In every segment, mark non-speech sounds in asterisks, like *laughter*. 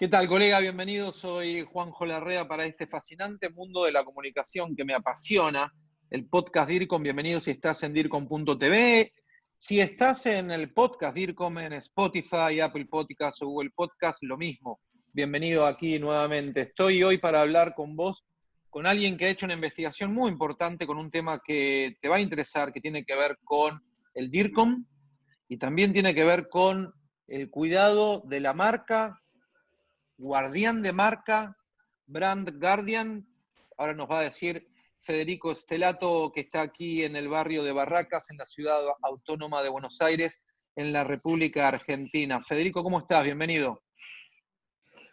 ¿Qué tal, colega? Bienvenido. Soy Juanjo Larrea para este fascinante mundo de la comunicación que me apasiona, el podcast DIRCOM. Bienvenido si estás en DIRCOM.tv. Si estás en el podcast DIRCOM en Spotify, Apple Podcasts o Google Podcasts, lo mismo. Bienvenido aquí nuevamente. Estoy hoy para hablar con vos, con alguien que ha hecho una investigación muy importante con un tema que te va a interesar, que tiene que ver con el DIRCOM y también tiene que ver con el cuidado de la marca guardián de marca, brand guardian. Ahora nos va a decir Federico Estelato, que está aquí en el barrio de Barracas, en la ciudad autónoma de Buenos Aires, en la República Argentina. Federico, ¿cómo estás? Bienvenido.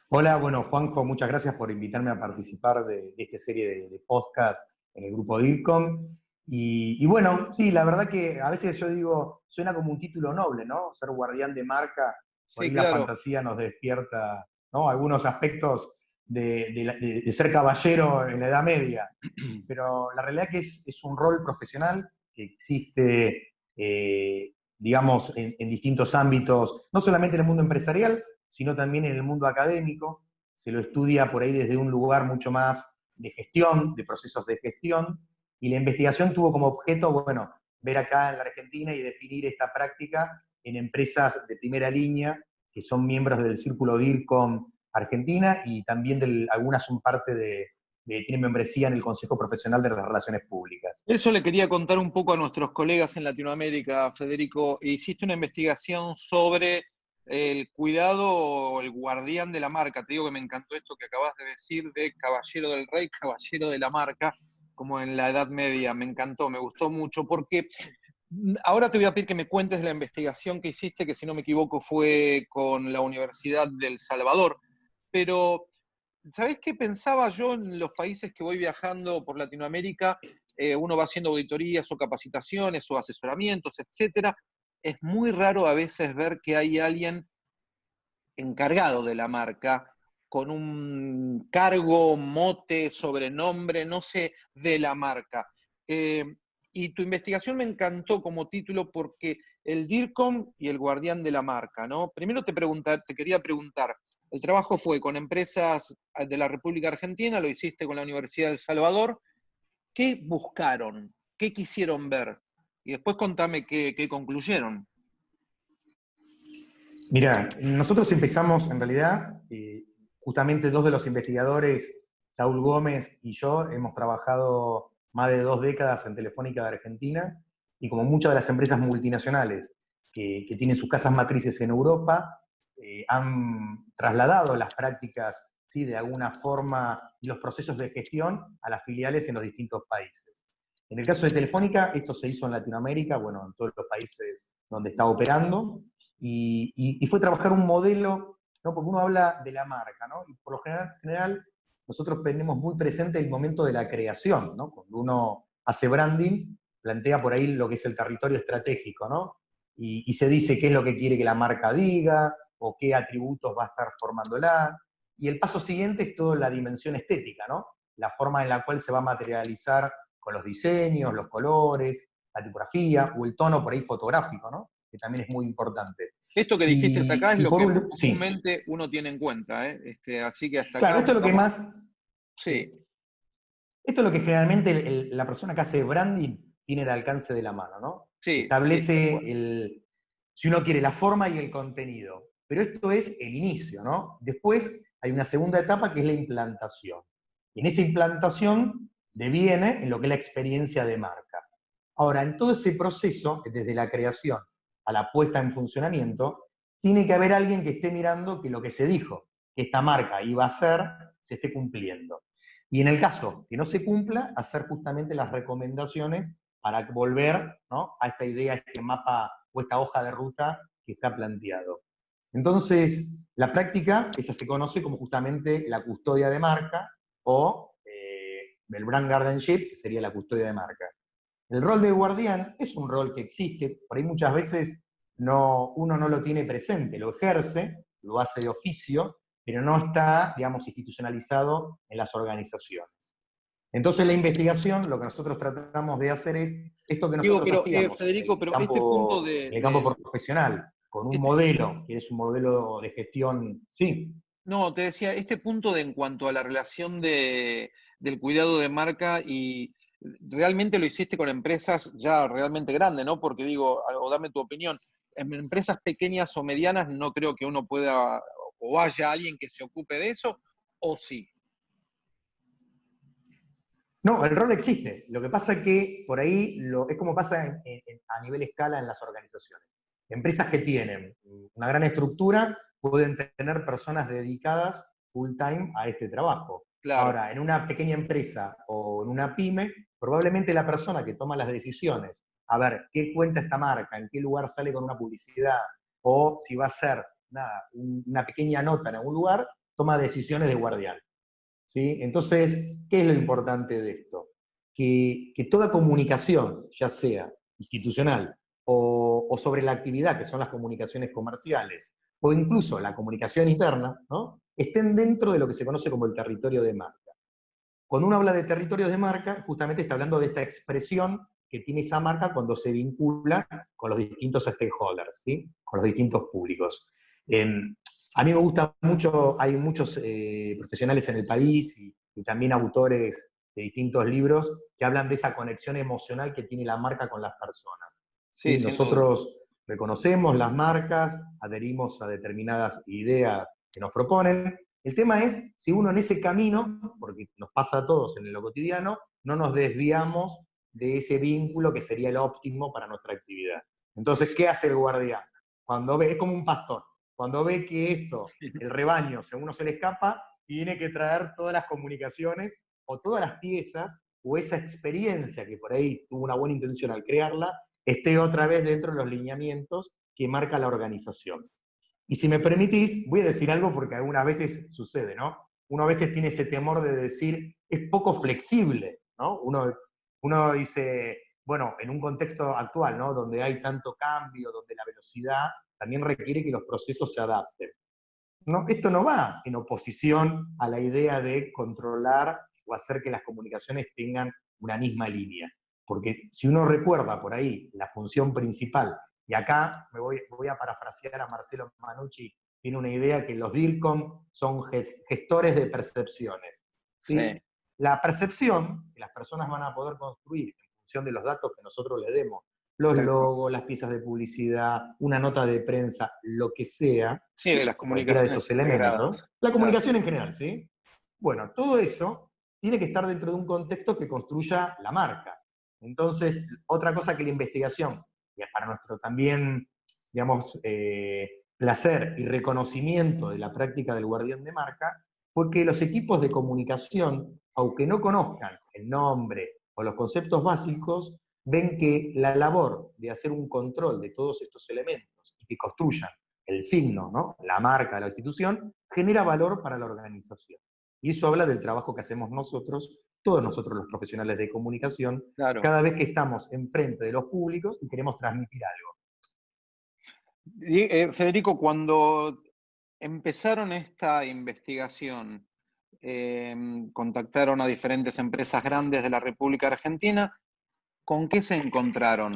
Hola, bueno, Juanjo, muchas gracias por invitarme a participar de, esta serie de, podcast en el grupo DIRCOM. Y, bueno, sí, la verdad que a veces yo digo, suena como un título noble, ¿no? Ser guardián de marca, por la fantasía nos despierta algunos aspectos de, ser caballero en la Edad Media, *clears throat* pero la realidad es que es, un rol profesional que existe, eh, digamos, en, distintos ámbitos, no solamente en el mundo empresarial, sino también en el mundo académico. Se lo estudia por ahí desde un lugar mucho más de gestión, de procesos de gestión, y la investigación tuvo como objeto, bueno, ver acá en la Argentina y definir esta práctica en empresas de primera línea que son miembros del Círculo DIRCOM Argentina y también algunas son parte de, tienen membresía en el Consejo Profesional de las Relaciones Públicas. Eso le quería contar un poco a nuestros colegas en Latinoamérica, Federico. Hiciste una investigación sobre el cuidado o el guardián de la marca. Te digo que me encantó esto que acabas de decir de caballero del rey, caballero de la marca, como en la Edad Media. Me encantó, me gustó mucho, porque Ahora te voy a pedir que me cuentes la investigación que hiciste, que si no me equivoco fue con la Universidad del Salvador. Pero, ¿sabés qué pensaba yo en los países que voy viajando por Latinoamérica? Eh, uno va haciendo auditorías o capacitaciones o asesoramientos, etcétera. Es muy raro a veces ver que hay alguien encargado de la marca con un cargo, mote, sobrenombre, no sé, de la marca. Eh, y tu investigación me encantó como título porque el DIRCOM y el guardián de la marca, ¿no? Primero te, quería preguntar, el trabajo fue con empresas de la República Argentina, lo hiciste con la Universidad del Salvador. ¿Qué buscaron? ¿Qué quisieron ver? Y después contame qué, concluyeron. Mira, nosotros empezamos en realidad, eh, justamente dos de los investigadores, Saúl Gómez y yo, hemos trabajado más de dos décadas en Telefónica de Argentina, y como muchas de las empresas multinacionales que, tienen sus casas matrices en Europa, eh, han trasladado las prácticas ¿sí? de alguna forma y los procesos de gestión a las filiales en los distintos países. En el caso de Telefónica, esto se hizo en Latinoamérica, bueno, en todos los países donde está operando, y, fue trabajar un modelo, ¿no? porque uno habla de la marca, ¿no? y por lo general, general nosotros tenemos muy presente el momento de la creación, ¿no? Cuando uno hace branding, plantea por ahí lo que es el territorio estratégico, ¿no? Y, se dice qué es lo que quiere que la marca diga, o qué atributos va a estar formándola. Y el paso siguiente es toda la dimensión estética, ¿no? La forma en la cual se va a materializar con los diseños, los colores, la tipografía, o el tono por ahí fotográfico, ¿no? Que también es muy importante. Esto que dijiste hasta acá es lo que comúnmente uno tiene en cuenta, ¿eh? este, así que hasta claro, esto es lo que más... Sí. Esto es lo que generalmente la persona que hace branding tiene el alcance de la mano, ¿no? Sí. Establece, el, si uno quiere, la forma y el contenido. Pero esto es el inicio, ¿no? Después hay una segunda etapa que es la implantación. Y en esa implantación deviene en lo que es la experiencia de marca. Ahora, en todo ese proceso, desde la creación a la puesta en funcionamiento, tiene que haber alguien que esté mirando que lo que se dijo, que esta marca iba a ser, se esté cumpliendo. Y en el caso que no se cumpla, hacer justamente las recomendaciones para volver a esta idea, este mapa o esta hoja de ruta que está planteado. Entonces, la práctica, esa se conoce como justamente la custodia de marca o eh, el brand guardianship, que sería la custodia de marca. El rol de guardián es un rol que existe, por ahí muchas veces no, uno no lo tiene presente, lo ejerce, lo hace de oficio, pero no está, digamos, institucionalizado en las organizaciones. Entonces la investigación, lo que nosotros tratamos de hacer es esto que nosotros Digo, hacíamos eh, Federico, pero este punto de... el campo profesional, con un este modelo, que es un modelo de gestión, sí. No, te decía, este punto de en cuanto a la relación de, del cuidado de marca y realmente lo hiciste con empresas ya realmente grandes, ¿no? Porque digo, o dame tu opinión, en empresas pequeñas o medianas no creo que uno pueda, o haya alguien que se ocupe de eso, o sí. No, el rol existe. Lo que pasa es que por ahí lo, es como pasa a nivel escala en las organizaciones. Empresas que tienen una gran estructura pueden tener personas dedicadas full time a este trabajo. Ahora, en una pequeña empresa o en una pyme, probablemente la persona que toma las decisiones, a ver, qué cuenta esta marca, en qué lugar sale con una publicidad, o si va a ser nada, una pequeña nota en algún lugar, toma decisiones de guardián. ¿sí? Entonces, ¿qué es lo importante de esto? Que, toda comunicación, ya sea institucional o, o sobre la actividad, que son las comunicaciones comerciales, o incluso la comunicación interna, ¿no? estén dentro de lo que se conoce como el territorio de marca. Cuando uno habla de territorio de marca, justamente está hablando de esta expresión que tiene esa marca cuando se vincula con los distintos stakeholders, ¿sí? con los distintos públicos. Em, a mí me gusta mucho, hay muchos eh, profesionales en el país y, también autores de distintos libros que hablan de esa conexión emocional que tiene la marca con las personas. Sí, nosotros reconocemos las marcas, adherimos a determinadas ideas que nos proponen. El tema es si uno en ese camino, porque nos pasa a todos en lo cotidiano, no nos desviamos de ese vínculo que sería el óptimo para nuestra actividad. Entonces, ¿qué hace el guardián? Cuando ve, es como un pastor, cuando ve que esto, el rebaño, según uno se le escapa, tiene que traer todas las comunicaciones o todas las piezas o esa experiencia que por ahí tuvo una buena intención al crearla, esté otra vez dentro de los lineamientos que marca la organización. Y si me permitís, voy a decir algo porque algunas veces sucede, ¿no? Uno a veces tiene ese temor de decir, es poco flexible, ¿no? Uno, uno dice, bueno, en un contexto actual, ¿no? Donde hay tanto cambio, donde la velocidad también requiere que los procesos se adapten. Esto no va en oposición a la idea de controlar o hacer que las comunicaciones tengan una misma línea. Porque si uno recuerda por ahí la función principal y acá me voy, voy a parafrasear a Marcelo Manucci, tiene una idea que los DIRCOM son gestores de percepciones. ¿sí? La percepción que las personas van a poder construir en función de los datos que nosotros le demos, los logos, las piezas de publicidad, una nota de prensa, lo que sea, sí, de las comunicaciones de esos elementos, la comunicación en general, ¿sí? Bueno, todo eso tiene que estar dentro de un contexto que construya la marca. Entonces, otra cosa que la investigación y para nuestro también, digamos, eh, placer y reconocimiento de la práctica del guardián de marca, fue que los equipos de comunicación, aunque no conozcan el nombre o los conceptos básicos, ven que la labor de hacer un control de todos estos elementos y que construyan el signo, ¿no? la marca de la institución, genera valor para la organización. Y eso habla del trabajo que hacemos nosotros todos nosotros los profesionales de comunicación, cada vez que estamos enfrente de los públicos y queremos transmitir algo. Eh, Federico, cuando empezaron esta investigación, em, contactaron a diferentes empresas grandes de la República Argentina, ¿con qué se encontraron?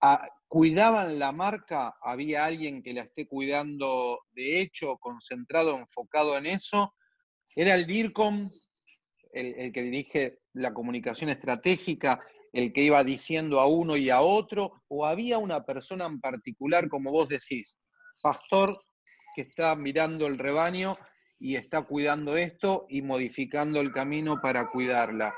Ah, ¿Cuidaban la marca? ¿Había alguien que la esté cuidando de hecho, concentrado, enfocado en eso? ¿Era el DIRCOM? el, que dirige la comunicación estratégica, el que iba diciendo a uno y a otro, o había una persona en particular, como vos decís, pastor que está mirando el rebaño y está cuidando esto y modificando el camino para cuidarla.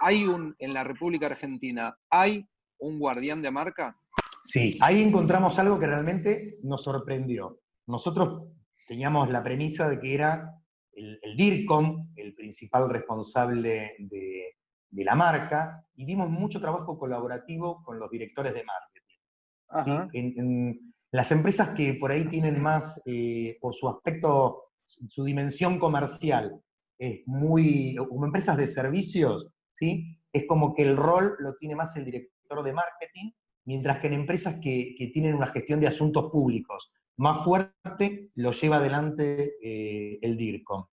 ¿Hay un, en la República Argentina, hay un guardián de marca? Sí, ahí encontramos algo que realmente nos sorprendió. Nosotros teníamos la premisa de que era el, DIRCOM, el principal responsable de, la marca, y vimos mucho trabajo colaborativo con los directores de marketing. En, las empresas que por ahí tienen más, eh, o su aspecto, su dimensión comercial, es muy, como empresas de servicios, ¿sí? es como que el rol lo tiene más el director de marketing, mientras que en empresas que, tienen una gestión de asuntos públicos, más fuerte lo lleva adelante eh, el DIRCOM.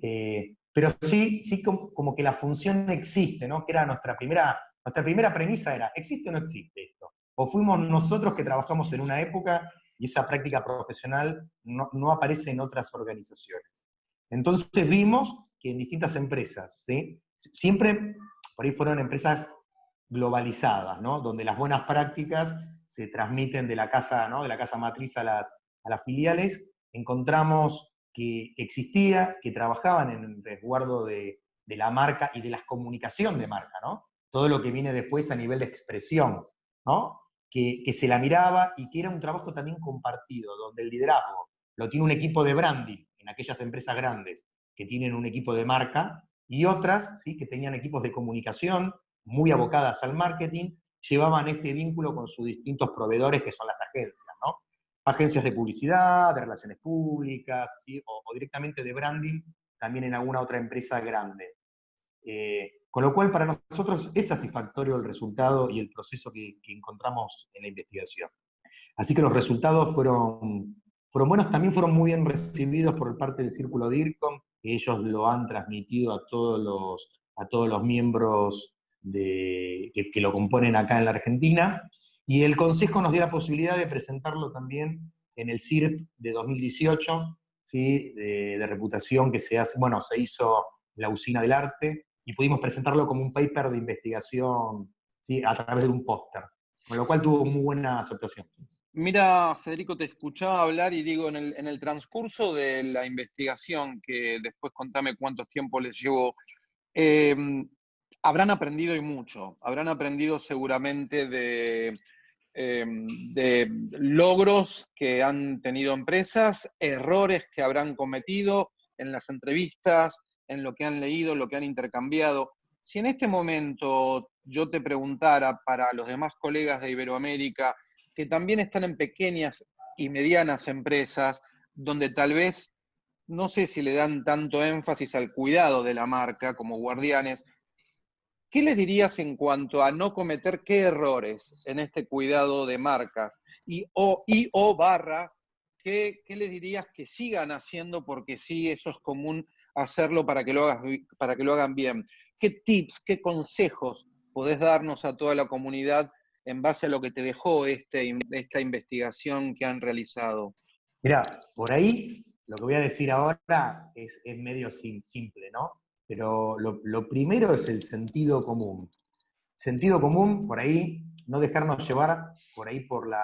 Eh, pero sí, sí como, que la función existe, ¿no? Que era nuestra primera, nuestra primera premisa era, ¿existe o no existe? O fuimos nosotros que trabajamos en una época y esa práctica profesional no, aparece en otras organizaciones. Entonces vimos que en distintas empresas, ¿sí? siempre por ahí fueron empresas globalizadas, ¿no? donde las buenas prácticas se transmiten de la casa, ¿no? de la casa matriz a las, a las filiales, encontramos que existía, que trabajaban en el resguardo de, de la marca y de la comunicación de marca, ¿no? Todo lo que viene después a nivel de expresión, ¿no? Que, que, se la miraba y que era un trabajo también compartido, donde el liderazgo lo tiene un equipo de branding en aquellas empresas grandes que tienen un equipo de marca y otras ¿sí? que tenían equipos de comunicación muy abocadas al marketing, llevaban este vínculo con sus distintos proveedores que son las agencias, ¿no? Agencias de publicidad, de relaciones públicas, ¿sí? o, o directamente de branding, también en alguna otra empresa grande. Eh, con lo cual, para nosotros es satisfactorio el resultado y el proceso que, encontramos en la investigación. Así que los resultados fueron, fueron buenos, también fueron muy bien recibidos por parte del Círculo DIRCOM, que ellos lo han transmitido a todos los, a todos los miembros de, que, lo componen acá en la Argentina, y el Consejo nos dio la posibilidad de presentarlo también en el CIRP de 2018, ¿sí? de, reputación que se hace, bueno, se hizo la Usina del Arte, y pudimos presentarlo como un paper de investigación ¿sí? a través de un póster, con lo cual tuvo muy buena aceptación. Mira, Federico, te escuchaba hablar y digo, en el, transcurso de la investigación, que después contame cuántos tiempo les llevó, eh, habrán aprendido y mucho, habrán aprendido seguramente eh, de logros que han tenido empresas, errores que habrán cometido en las entrevistas, en lo que han leído, lo que han intercambiado. Si en este momento yo te preguntara para los demás colegas de Iberoamérica, que también están en pequeñas y medianas empresas, donde tal vez no sé si le dan tanto énfasis al cuidado de la marca como guardianes, ¿qué les dirías en cuanto a no cometer qué errores en este cuidado de marcas? Y o, y, o barra, ¿qué, ¿qué les dirías que sigan haciendo porque sí, eso es común hacerlo para que lo, hagas, para que lo hagan bien. ¿Qué tips, qué consejos podés darnos a toda la comunidad en base a lo que te dejó este, esta investigación que han realizado? Mira, por ahí lo que voy a decir ahora es, medio simple, ¿no? Pero lo, lo, primero es el sentido común. Sentido común, por ahí, no dejarnos llevar por ahí por la,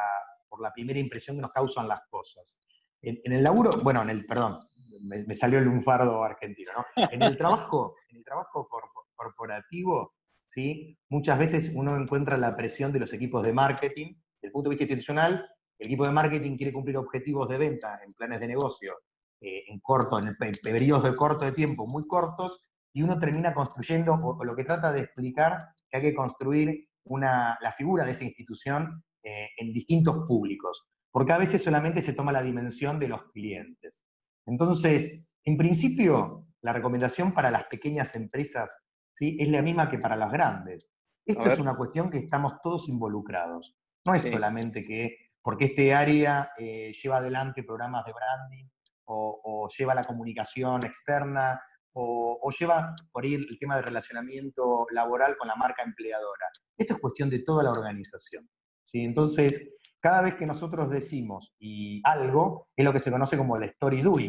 por la primera impresión que nos causan las cosas. En, en el laburo, bueno, en el, perdón, me, salió el lunfardo argentino, ¿no? En el trabajo, en el trabajo corporativo, ¿sí? muchas veces uno encuentra la presión de los equipos de marketing, desde el punto de vista institucional, el equipo de marketing quiere cumplir objetivos de venta en planes de negocio eh, en corto, en, periodos de corto de tiempo muy cortos, y uno termina construyendo, o, o, lo que trata de explicar, que hay que construir una, la figura de esa institución eh, en distintos públicos, porque a veces solamente se toma la dimensión de los clientes. Entonces, en principio, la recomendación para las pequeñas empresas ¿sí? es la misma que para las grandes. Esto es una cuestión que estamos todos involucrados. No es sí. solamente que porque este área eh, lleva adelante programas de branding o, o lleva la comunicación externa o, o, lleva por ahí el tema de relacionamiento laboral con la marca empleadora. Esto es cuestión de toda la organización. ¿sí? Entonces, cada vez que nosotros decimos y algo, es lo que se conoce como el story doing.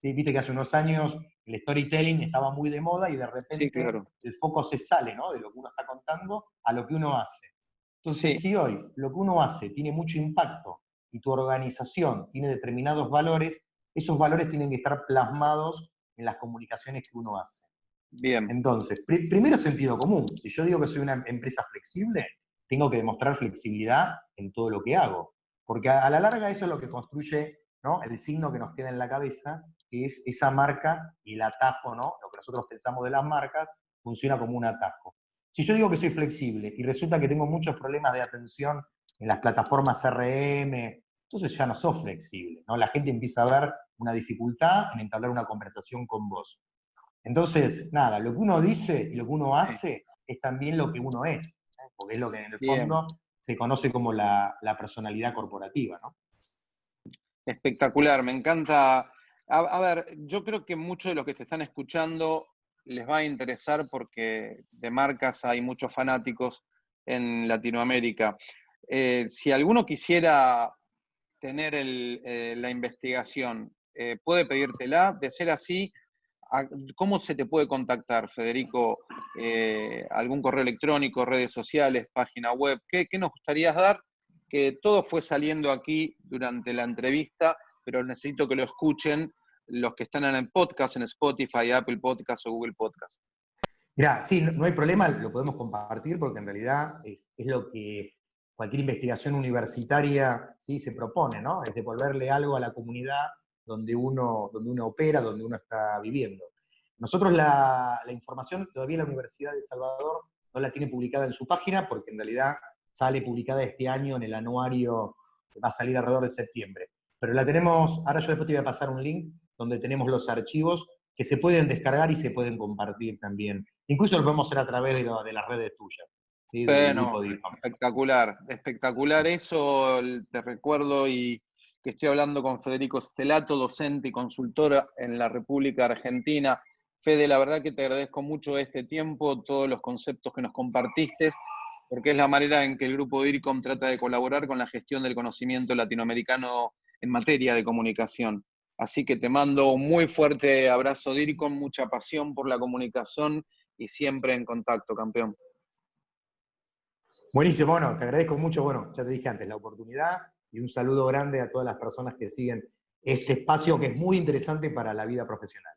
¿Sí? Viste que hace unos años el storytelling estaba muy de moda y de repente sí, claro. el foco se sale ¿no? de lo que uno está contando a lo que uno hace. Entonces, sí. si hoy lo que uno hace tiene mucho impacto y tu organización tiene determinados valores, esos valores tienen que estar plasmados en las comunicaciones que uno hace. Bien. Entonces, pr primero sentido común. Si yo digo que soy una empresa flexible, tengo que demostrar flexibilidad en todo lo que hago. Porque a, a la larga eso es lo que construye ¿no? el signo que nos queda en la cabeza, que es esa marca y el atajo, ¿no? lo que nosotros pensamos de las marcas, funciona como un atajo. Si yo digo que soy flexible y resulta que tengo muchos problemas de atención en las plataformas CRM, entonces ya no sos flexible. ¿no? La gente empieza a ver una dificultad en entablar una conversación con vos. Entonces, nada, lo que uno dice y lo que uno hace es también lo que uno es porque es lo que en el fondo Bien. se conoce como la, la, personalidad corporativa, ¿no? Espectacular, me encanta. A, a, ver, yo creo que muchos de los que te están escuchando les va a interesar porque de marcas hay muchos fanáticos en Latinoamérica. Eh, si alguno quisiera tener el, eh, la investigación, eh, puede pedírtela. De ser así, ¿cómo se te puede contactar, Federico? Eh, ¿Algún correo electrónico, redes sociales, página web? ¿Qué, nos gustaría dar? Que todo fue saliendo aquí durante la entrevista, pero necesito que lo escuchen los que están en el podcast, en Spotify, Apple Podcast o Google Podcast. Mira, sí, no, hay problema, lo podemos compartir porque en realidad es, lo que cualquier investigación universitaria ¿sí? se propone, ¿no? Es devolverle algo a la comunidad donde uno, donde uno opera, donde uno está viviendo. Nosotros la, información todavía la Universidad de El Salvador no la tiene publicada en su página porque en realidad sale publicada este año en el anuario que va a salir alrededor de septiembre. Pero la tenemos, ahora yo después te voy a pasar un link donde tenemos los archivos que se pueden descargar y se pueden compartir también. Incluso lo podemos hacer a través de, de las redes tuyas. Bueno, espectacular, espectacular eso, te recuerdo y que estoy hablando con Federico Stelato, docente y consultora en la República Argentina. Fede, la verdad que te agradezco mucho este tiempo, todos los conceptos que nos compartiste, porque es la manera en que el grupo DIRCOM trata de colaborar con la gestión del conocimiento latinoamericano en materia de comunicación. Así que te mando un muy fuerte abrazo, DIRCOM, mucha pasión por la comunicación y siempre en contacto, campeón. Buenísimo, bueno, te agradezco mucho, bueno, ya te dije antes, la oportunidad y un saludo grande a todas las personas que siguen este espacio que es muy interesante para la vida profesional.